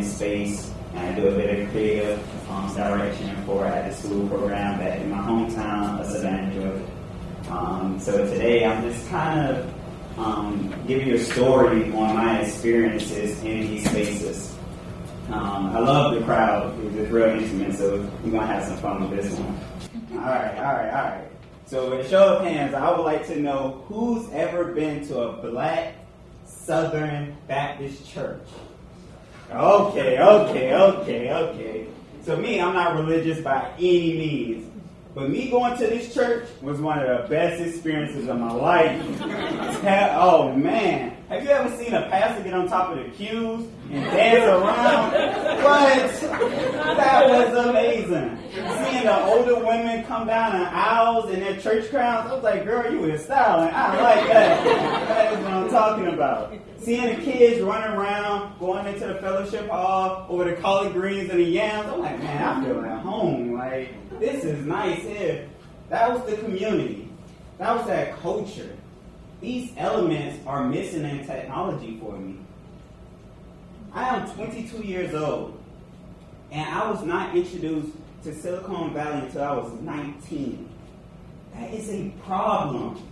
this space, and I do a bit of creative um, direction for at the school program back in my hometown of Savannah, Georgia. Um, so today I'm just kind of um, giving you a story on my experiences in these spaces. Um, I love the crowd. It's real intimate, so we're going to have some fun with this one. All right, all right, all right. So, with a show of hands, I would like to know who's ever been to a black Southern Baptist church? Okay, okay, okay, okay. So, me, I'm not religious by any means. But me going to this church was one of the best experiences of my life. oh man. Have you ever seen a pastor get on top of the pews and dance around? What? That was amazing. Seeing the older women come down the aisles in their church crowns, I was like, girl, you is styling. I like that. That is what I'm talking about. Seeing the kids running around, going into the fellowship hall over the collard greens and the yams, I'm like, man, I feel at home. Like, this is nice here. That was the community. That was that culture. These elements are missing in technology for me. I am 22 years old, and I was not introduced to Silicon Valley until I was 19. That is a problem.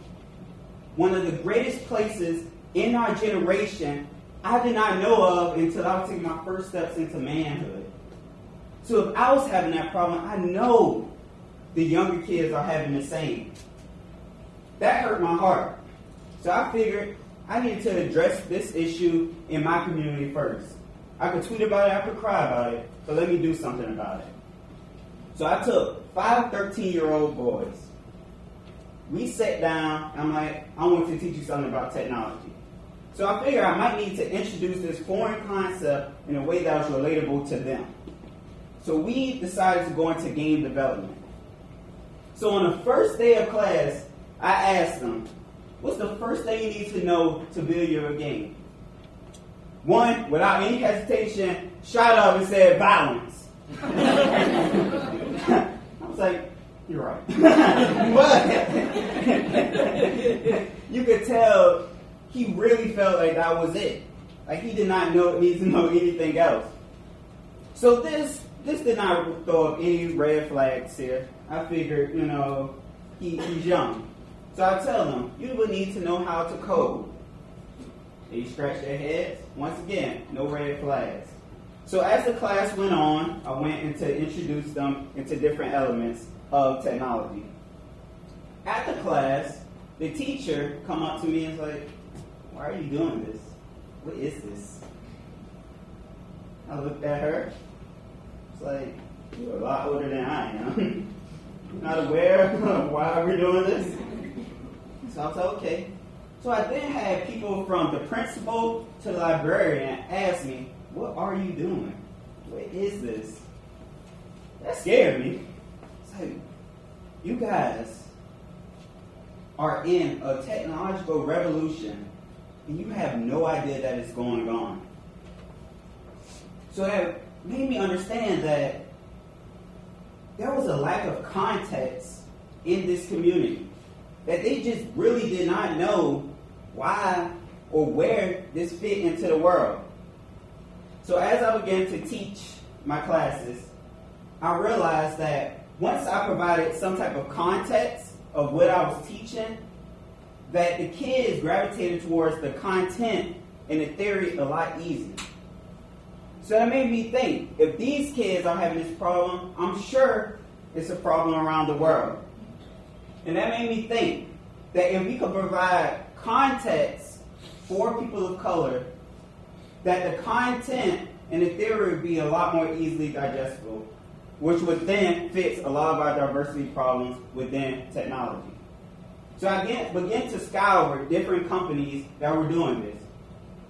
One of the greatest places in our generation I did not know of until I was taking my first steps into manhood. So if I was having that problem, I know the younger kids are having the same. That hurt my heart. So I figured I needed to address this issue in my community first. I could tweet about it, I could cry about it, so let me do something about it. So I took five 13 year old boys. We sat down, I'm like, I want to teach you something about technology. So I figured I might need to introduce this foreign concept in a way that was relatable to them. So we decided to go into game development. So on the first day of class, I asked them, what's the first thing you need to know to build your game? One, without any hesitation, shot up and said violence. I was like, you're right. but you could tell he really felt like that was it. Like he did not know need to know anything else. So this this did not throw up any red flags here. I figured, you know, he, he's young. So I tell them, you will need to know how to code. They scratch their heads. Once again, no red flags. So as the class went on, I went into to introduce them into different elements of technology. At the class, the teacher come up to me and is like, why are you doing this? What is this? I looked at her. It's like, you're a lot older than I am. not aware of why we're doing this. So I said, okay. So I then had people from the principal to the librarian ask me, what are you doing? What is this? That scared me. It's like, you guys are in a technological revolution and you have no idea that it's going on. So that made me understand that there was a lack of context in this community. That they just really did not know why or where this fit into the world. So as I began to teach my classes, I realized that once I provided some type of context of what I was teaching, that the kids gravitated towards the content and the theory a lot easier. So that made me think if these kids are having this problem, I'm sure it's a problem around the world. And that made me think that if we could provide context for people of color, that the content and the theory would be a lot more easily digestible, which would then fix a lot of our diversity problems within technology. So I began, began to scour different companies that were doing this.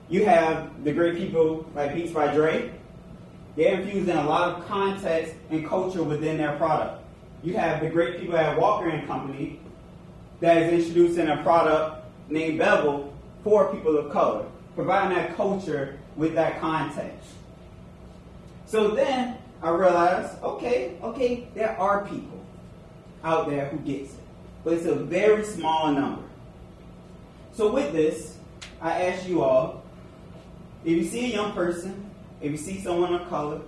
You have the great people like Beats by Dre. They're infusing a lot of context and culture within their product. You have the great people at Walker and Company that is introducing a product named Bevel for people of color, providing that culture with that context. So then I realized, okay, okay, there are people out there who gets it, but it's a very small number. So with this, I ask you all if you see a young person if you see someone of color,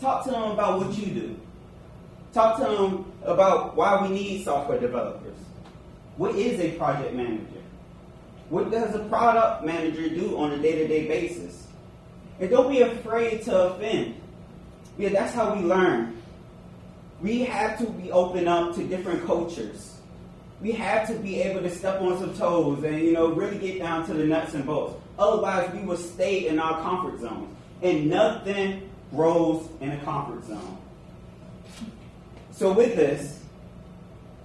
talk to them about what you do. Talk to them about why we need software developers. What is a project manager? What does a product manager do on a day-to-day basis? And don't be afraid to offend. Yeah, that's how we learn. We have to be open up to different cultures. We have to be able to step on some toes and you know really get down to the nuts and bolts. Otherwise, we will stay in our comfort zone, and nothing grows in a comfort zone. So with this,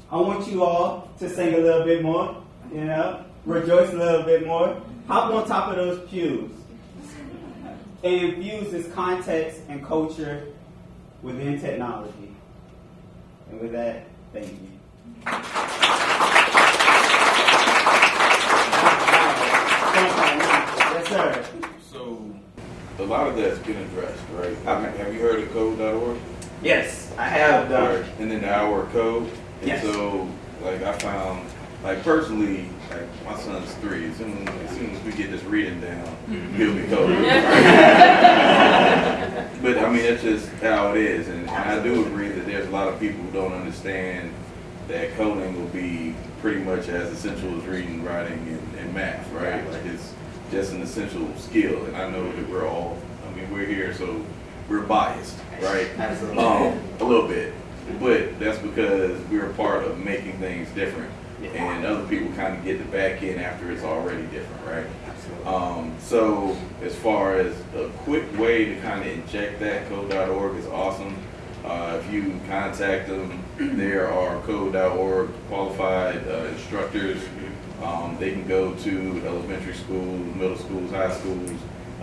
I want you all to sing a little bit more, you know, rejoice a little bit more, hop on top of those pews, and infuse this context and culture within technology. And with that, thank you. Yes, sir. So, a lot of that's been addressed, right? Okay. Have you heard of code.org? Yes, I have done. And then the hour code. And Yes. so, like, I found, like, personally, like, my son's three. As soon as, soon as we get this reading down, mm-hmm. he'll be coding. but, I mean, that's just how it is. And, and I do agree that there's a lot of people who don't understand that coding will be pretty much as essential as reading, writing, and, and math, right? Like, it's just an essential skill. And I know that we're all, I mean, we're here, so we're biased, right? Absolutely. Um, a little bit. But that's because we're a part of making things different. Yeah. And other people kind of get the back end after it's already different, right? Absolutely. Um, so as far as a quick way to kind of inject that, code.org is awesome. Uh, if you contact them, there are code.org qualified uh, instructors. Um, they can go to elementary schools, middle schools, high schools,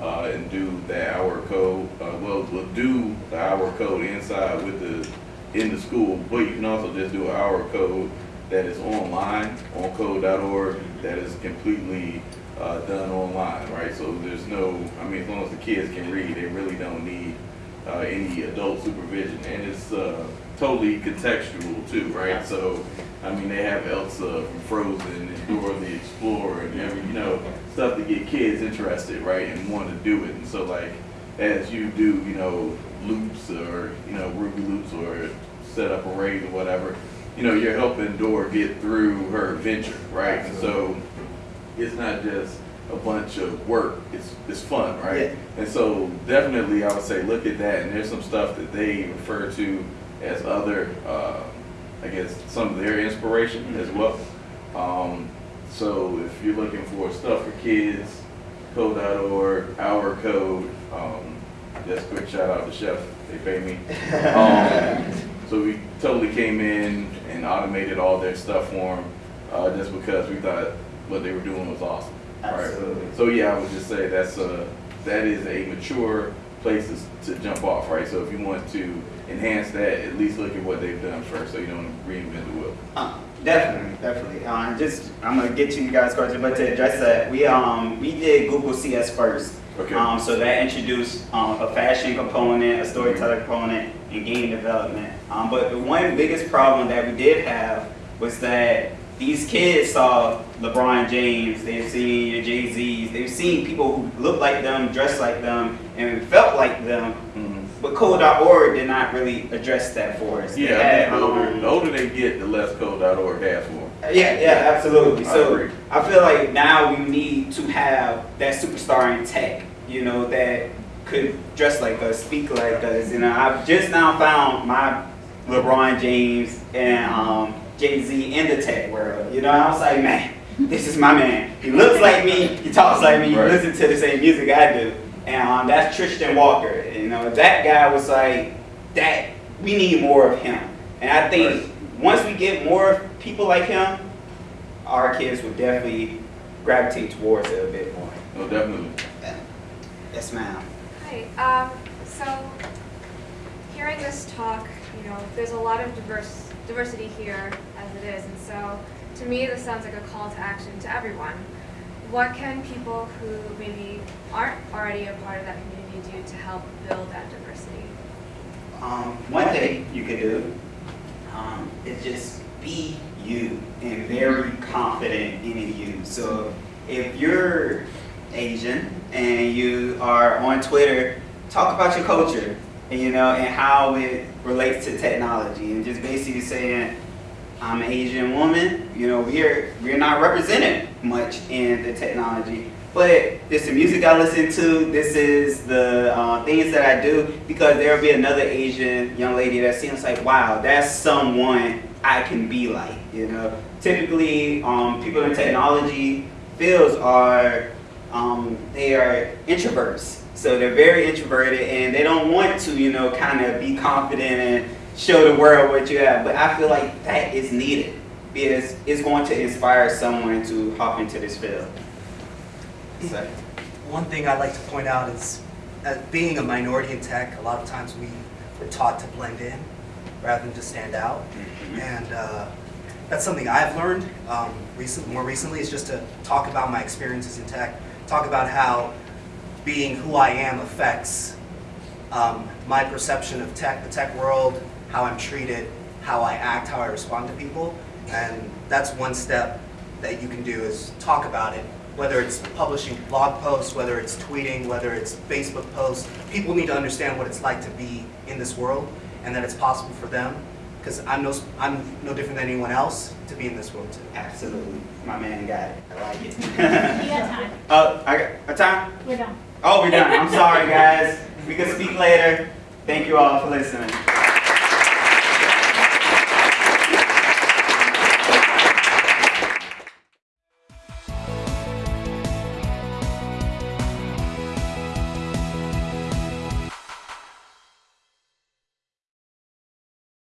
uh, and do the hour code. Uh, well, we'll do the hour code inside with the in the school, but you can also just do an hour code that is online on code.org that is completely uh, done online, right? So there's no, I mean, as long as the kids can read, they really don't need uh, any adult supervision, and it's uh, totally contextual too, right? So, I mean, they have Elsa from Frozen and Dora the Explorer and every, you know, stuff to get kids interested, right, and want to do it. And so, like, as you do, you know, loops or you know Ruby loops or set up arrays or whatever, you know, you're helping Dora get through her adventure, right? And so, it's not just a bunch of work. It's it's fun, right? Yeah. And so definitely I would say look at that and there's some stuff that they refer to as other uh, I guess some of their inspiration as well. Um, so if you're looking for stuff for kids, code.org, hour code, um, just quick shout out to Chef, they pay me. Um, so we totally came in and automated all their stuff for them, uh, just because we thought what they were doing was awesome. Right. Absolutely. So yeah, I would just say that's a that is a mature place to, to jump off, right? So if you want to enhance that, at least look at what they've done first, so you don't reinvent the wheel. Uh, definitely, definitely. Um, just I'm gonna get to you guys' question, but to address that, we um we did Google CS first. Okay. Um, so that introduced um, a fashion component, a storyteller component, and game development. Um, but the one biggest problem that we did have was that these kids saw LeBron James, they've seen your Jay Z's, they've seen people who look like them, dress like them, and felt like them. But Code.org did not really address that for us. Yeah, I had, the older, um, the older they get, the less code.org has for them. yeah, yeah, absolutely. I So agree. I feel like now we need to have that superstar in tech, you know, that could dress like us, speak like us. You know, I've just now found my LeBron James and um, Jay Z in the tech world. You know, I was like, man, this is my man. He looks like me. He talks like me. He Right. listens to the same music I do. And um, that's Tristan Walker. You know, that guy was like, that we need more of him. And I think Right. once we get more people like him, our kids will definitely gravitate towards it a bit more. No, definitely. Yes, ma'am. Hi. Um, so, hearing this talk, you know, there's a lot of diverse diversity here as it is, and so to me, this sounds like a call to action to everyone. What can people who maybe aren't already a part of that community do to help build that diversity? Um, one thing you could do um, is just be you and very confident in you. So if you're Asian and you are on Twitter talk about your culture and you know and how it relates to technology and just basically saying I'm an Asian woman, you know, we're we're not represented much in the technology. But this is the music I listen to, this is the uh, things that I do, because there'll be another Asian young lady that seems like, wow, that's someone I can be like, you know. Typically, um, people in technology fields are, um, they are introverts. So they're very introverted and they don't want to, you know, kind of be confident and show the world what you have. But I feel like that is needed because it's going to inspire someone to hop into this field. So, One thing I'd like to point out is, as being a minority in tech, a lot of times we were taught to blend in rather than just stand out. And uh, that's something I've learned um, recent, more recently, is just to talk about my experiences in tech, talk about how being who I am affects um, my perception of tech, the tech world, how I'm treated, how I act, how I respond to people. And that's one step that you can do is talk about it, whether it's publishing blog posts, whether it's tweeting, whether it's Facebook posts. People need to understand what it's like to be in this world and that it's possible for them because I'm no, I'm no different than anyone else to be in this world too. absolutely. My man got it. I like it. You got time. Oh, I got a time? We're done. Oh, we're done. I'm sorry, guys. We can speak later. Thank you all for listening.